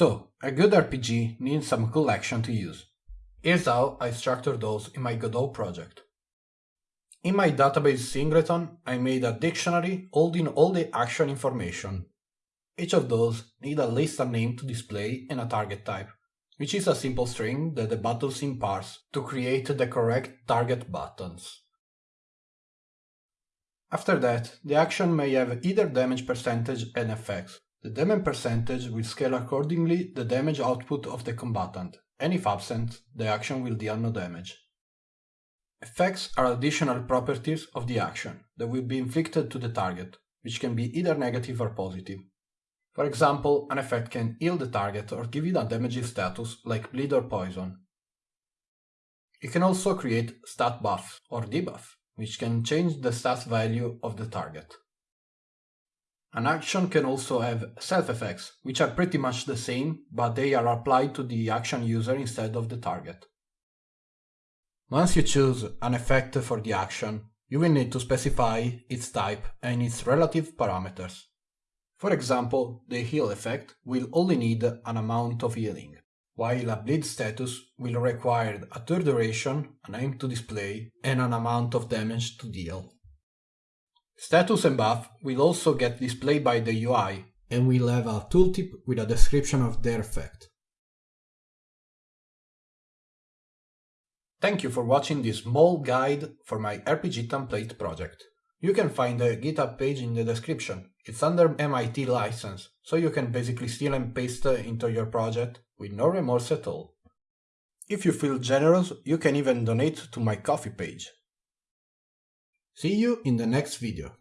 So, a good RPG needs some cool action to use. Here's how I structure those in my Godot project. In my database singleton, I made a dictionary holding all the action information. Each of those need at least a name to display and a target type, which is a simple string that the buttonsim parse to create the correct target buttons. After that, the action may have either damage percentage and effects. The damage percentage will scale accordingly the damage output of the combatant, and if absent, the action will deal no damage. Effects are additional properties of the action that will be inflicted to the target, which can be either negative or positive. For example, an effect can heal the target or give it a damaging status like bleed or poison. It can also create stat buff or debuff, which can change the stat value of the target. An action can also have self-effects, which are pretty much the same, but they are applied to the action user instead of the target. Once you choose an effect for the action, you will need to specify its type and its relative parameters. For example, the heal effect will only need an amount of healing, while a bleed status will require a turn duration, an aim to display, and an amount of damage to deal. Status and buff will also get displayed by the UI and will have a tooltip with a description of their effect. Thank you for watching this small guide for my RPG template project. You can find the GitHub page in the description. It's under MIT license, so you can basically steal and paste into your project with no remorse at all. If you feel generous, you can even donate to my Ko-fi page. See you in the next video.